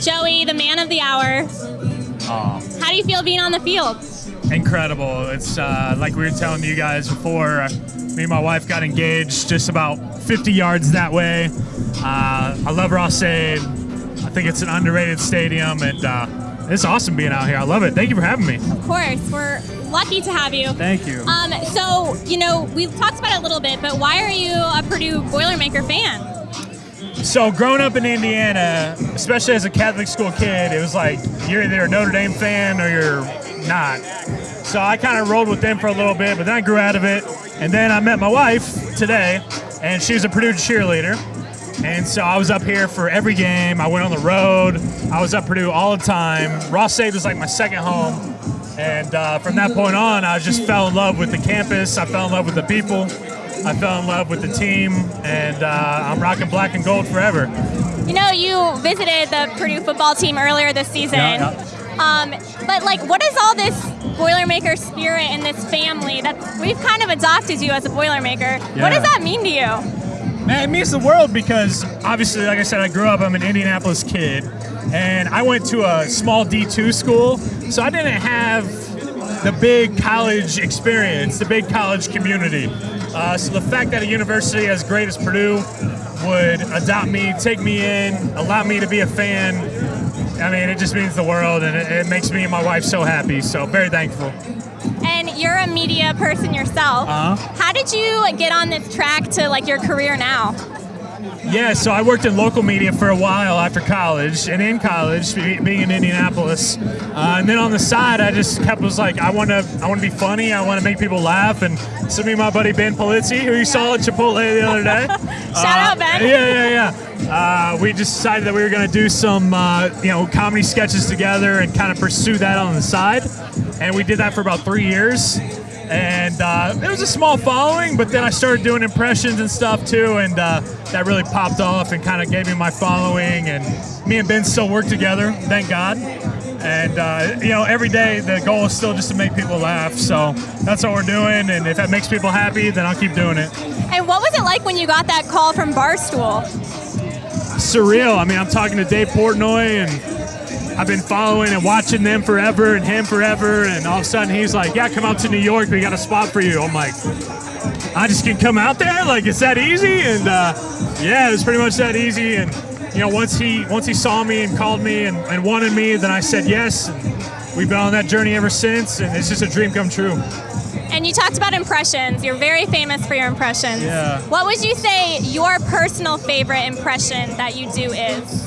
Joey, the man of the hour. How do you feel being on the field? incredible. It's uh, like we were telling you guys before, uh, me and my wife got engaged just about 50 yards that way. Uh, I love Ross-Ade. I think it's an underrated stadium, and uh, it's awesome being out here. I love it. Thank you for having me. Of course, we're lucky to have you. Thank you. Um, so, you know, we've talked about it a little bit, but why are you a Purdue Boilermaker fan? So growing up in Indiana, especially as a Catholic school kid, it was like you're either a Notre Dame fan or you're not. So I kind of rolled with them for a little bit, but then I grew out of it. And then I met my wife today, and she was a Purdue cheerleader. And so I was up here for every game. I went on the road. I was at Purdue all the time. Ross-Ade was like my second home. And uh, from that point on, I just fell in love with the campus. I fell in love with the people. I fell in love with the team, and uh, I'm rocking black and gold forever. You know, you visited the Purdue football team earlier this season. Yeah, Um, but like, what is all this Boilermaker spirit and this family that we've kind of adopted you as a Boilermaker? What does that mean to you? Man, it means the world because obviously, like I said, I grew up, I'm an Indianapolis kid, and I went to a small D2 school, so I didn't have the big college experience, the big college community. Uh, so the fact that a university as great as Purdue would adopt me, take me in, allow me to be a fan, I mean, it just means the world, and it, it makes me and my wife so happy. So very thankful. And you're a media person yourself. Uh-huh. How did you get on this track to like your career now? Yeah, so I worked in local media for a while after college, and in college, being in Indianapolis, uh, and then on the side, I just kept was like, I want to, I want to be funny, I want to make people laugh, and so me and my buddy Ben Polizzi, who you saw at Chipotle the other day, Shout out, Ben. yeah, yeah, yeah. Uh, we just decided that we were going to do some, uh, you know, comedy sketches together and kind of pursue that on the side, and we did that for about three years. And uh, it was a small following, but then I started doing impressions and stuff too, and uh, that really popped off and kind of gave me my following. And me and Ben still work together, thank God. And uh, you know, every day the goal is still just to make people laugh. So that's what we're doing, and if that makes people happy, then I'll keep doing it. And what was it like when you got that call from Barstool? surreal. I mean, I'm talking to Dave Portnoy, and I've been following and watching them forever and him forever. And all of a sudden, he's like, "Yeah, come out to New York. We got a spot for you." I'm like, "I just can come out there? Like, it's that easy?" And uh, yeah, it was pretty much that easy. And you know, once he once he saw me and called me and, and wanted me, then I said yes. And we've been on that journey ever since, and it's just a dream come true. And you talked about impressions. You're very famous for your impressions. Yeah. What would you say your personal favorite impression that you do is?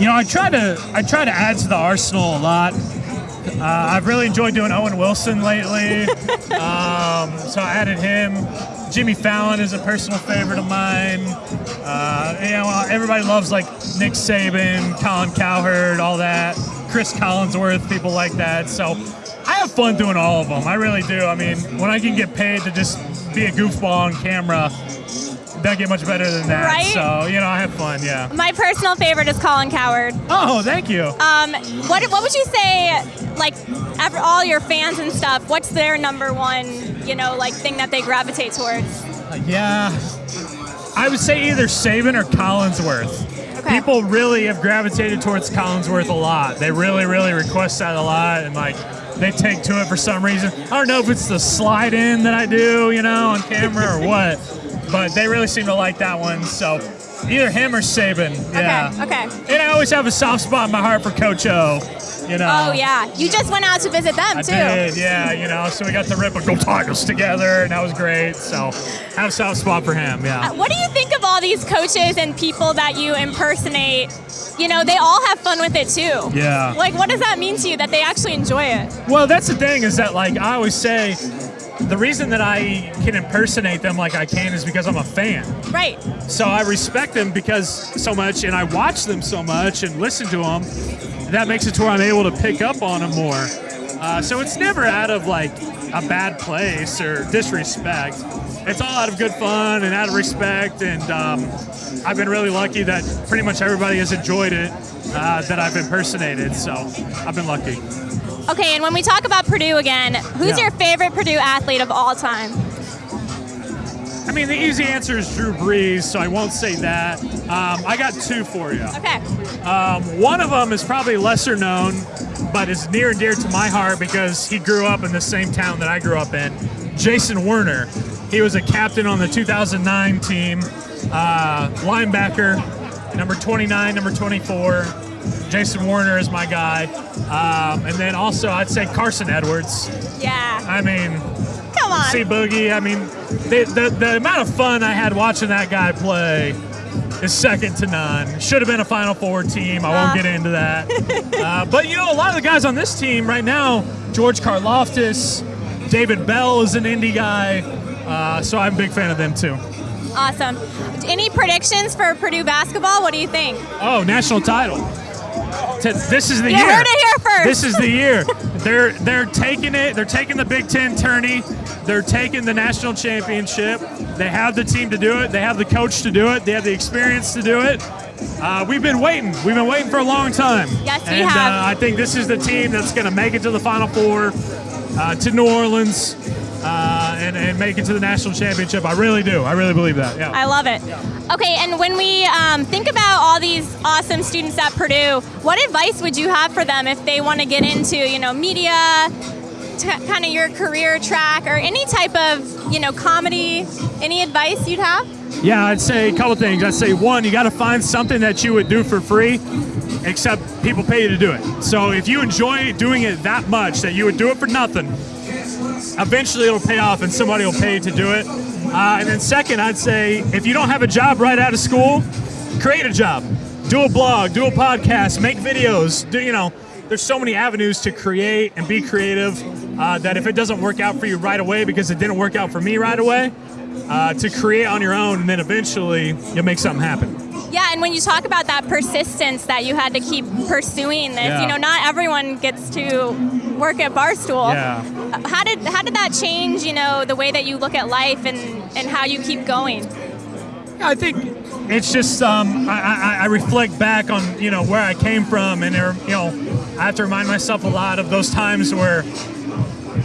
You know, I try to I try to add to the arsenal a lot. Uh, I've really enjoyed doing Owen Wilson lately, um, so I added him. Jimmy Fallon is a personal favorite of mine. Uh, you know, everybody loves like Nick Saban, Colin Cowherd, all that. Chris Collinsworth, people like that. So I have fun doing all of them. I really do. I mean, when I can get paid to just be a goofball on camera, doesn't get much better than that. Right? So you know, I have fun. Yeah. My personal favorite is Colin Cowherd. Oh, thank you. Um, what, what would you say, like, after all your fans and stuff, what's their number one, you know, like, thing that they gravitate towards? Yeah. I would say either Saban or Collinsworth. Okay. People really have gravitated towards Collinsworth a lot. They really, really request that a lot, and like they take to it for some reason. I don't know if it's the slide in that I do, you know, on camera or what, but they really seem to like that one. So either him or Saban. Yeah. Okay, okay. And I always have a soft spot in my heart for Coach O. You know. Oh, yeah. You just went out to visit them, I too. did, yeah, you know, so we got to rip a Go Tigers together, and that was great. So, have a soft spot for him, yeah. Uh, What do you think of all these coaches and people that you impersonate? You know, they all have fun with it too. Yeah. Like, what does that mean to you that they actually enjoy it? Well, that's the thing is that, like, I always say the reason that I can impersonate them like I can is because I'm a fan. Right. So I respect them because so much, and I watch them so much and listen to them. That makes it to where I'm able to pick up on them more. Uh, so it's never out of like a bad place or disrespect. It's all out of good fun and out of respect. And um, I've been really lucky that pretty much everybody has enjoyed it uh, that I've impersonated. So I've been lucky. Okay, and when we talk about Purdue again, who's Yeah. your favorite Purdue athlete of all time? I mean, the easy answer is Drew Brees, so I won't say that. Um, I got two for you. Okay. Um, one of them is probably lesser known, but is near and dear to my heart because he grew up in the same town that I grew up in. Jason Werner. He was a captain on the 2009 team, uh, linebacker, number 29, number 24. Jason Werner is my guy. Um, and then also, I'd say Carson Edwards. Yeah. I mean, Come on. see Boogie. I mean, the, the, the amount of fun I had watching that guy play is second to none. Should have been a Final Four team. I won't Uh. get into that. uh, but you know, a lot of the guys on this team right now, George Karlaftis, David Bell is an indie guy. Uh, so I'm a big fan of them too. Awesome. Any predictions for Purdue basketball? What do you think? Oh, national title. T- This is the You year. heard it here first. This is the year. they're they're taking it. They're taking the Big Ten tourney. They're taking the national championship. They have the team to do it. They have the coach to do it. They have the experience to do it. Uh, we've been waiting. We've been waiting for a long time. Yes, we have. Uh, I think this is the team that's going to make it to the Final Four, uh, to New Orleans, uh, and, and make it to the national championship. I really do. I really believe that. Yeah. I love it. Okay, and when we um, think about all these awesome students at Purdue, what advice would you have for them if they want to get into, you know, media, kind of your career track, or any type of, you know, comedy? Any advice you'd have? Yeah, I'd say a couple things. I'd say one, you got to find something that you would do for free, except people pay you to do it. So if you enjoy doing it that much that you would do it for nothing, eventually it'll pay off and somebody will pay to do it. Uh, and then second, I'd say if you don't have a job right out of school, create a job. Do a blog, do a podcast, make videos. Do you know? There's so many avenues to create and be creative uh, that if it doesn't work out for you right away, because it didn't work out for me right away, uh, to create on your own, and then eventually you'll make something happen. Yeah, and when you talk about that persistence that you had to keep pursuing this, Yeah. you know, not everyone gets to work at Barstool. Yeah. How did how did that change, you know, the way that you look at life and and how you keep going? I think it's just um, I, I, I reflect back on you know where I came from, and there, you know I have to remind myself a lot of those times where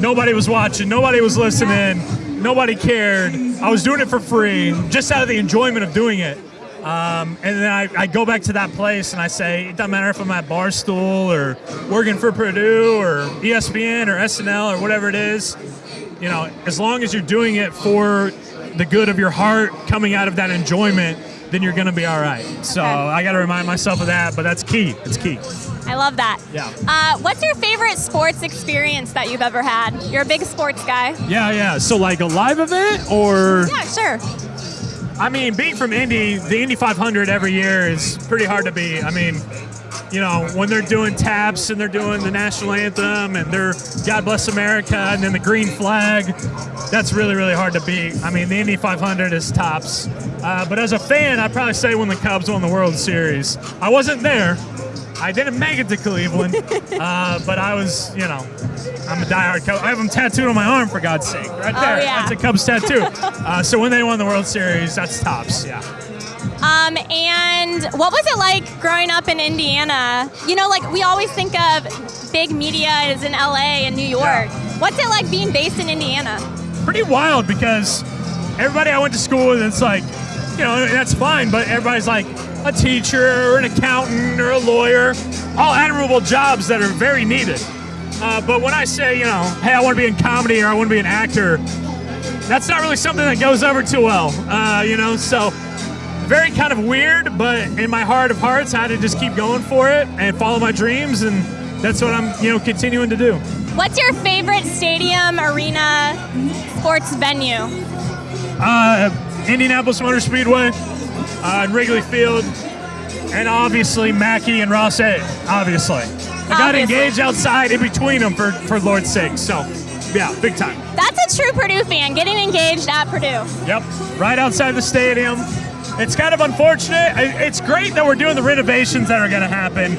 nobody was watching, nobody was listening, nobody cared. I was doing it for free, just out of the enjoyment of doing it. Um, and then I, I go back to that place and I say, it doesn't matter if I'm at Barstool or working for Purdue or ESPN or SNL or whatever it is. You know, as long as you're doing it for the good of your heart, coming out of that enjoyment, then you're going to be all right. So Okay. I got to remind myself of that, but that's key. It's key. I love that. Yeah. Uh, what's your favorite sports experience that you've ever had? You're a big sports guy. Yeah, yeah. So like a live event or Yeah, sure. I mean, being from Indy, the Indy 500 every year is pretty hard to beat. I mean, you know, when they're doing taps and they're doing the national anthem and they're God Bless America and then the green flag, that's really, really hard to beat. I mean, the Indy 500 is tops. Uh, but as a fan, I'd probably say when the Cubs won the World Series. I wasn't there. I didn't make it to Cleveland, uh, but I was, you know, I'm a diehard Cubs. I have them tattooed on my arm, for God's sake. Right Oh, there. yeah. That's a Cubs tattoo. Uh, so when they won the World Series, that's tops, yeah. Um, and what was it like growing up in Indiana? You know, like we always think of big media is in LA and New York. Yeah. What's it like being based in Indiana? pretty wild because everybody I went to school with, it's like, you know, that's fine, but everybody's like a teacher or an accountant or a lawyer, all admirable jobs that are very needed. Uh, but when I say, you know, hey, I want to be in comedy or I want to be an actor, that's not really something that goes over too well, uh, you know, so very kind of weird, but in my heart of hearts, I had to just keep going for it and follow my dreams, and that's what I'm, you know, continuing to do. What's your favorite stadium, arena, sports venue? Uh, Indianapolis Motor Speedway, uh, Wrigley Field, and obviously Mackey and Ross-Ade. Obviously, I got Obviously. engaged outside in between them for for Lord's sake. So, yeah, big time. That's a true Purdue fan, getting engaged at Purdue. Yep, right outside the stadium. It's kind of unfortunate. It's great that we're doing the renovations that are going to happen.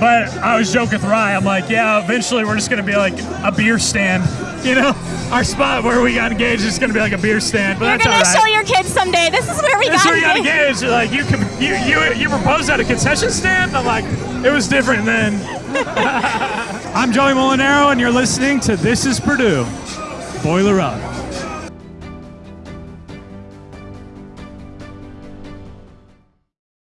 But I was joking with Rye. I'm like, yeah, eventually we're just going to be like a beer stand. You know, our spot where we got engaged is going to be like a beer stand. But You're that's gonna show your kids someday. This is where we That's got where engaged. engaged. Like you, you, you, you proposed at a concession stand. I'm like, it was different then. I'm Joey Mulinaro, and you're listening to This Is Purdue. Boiler up.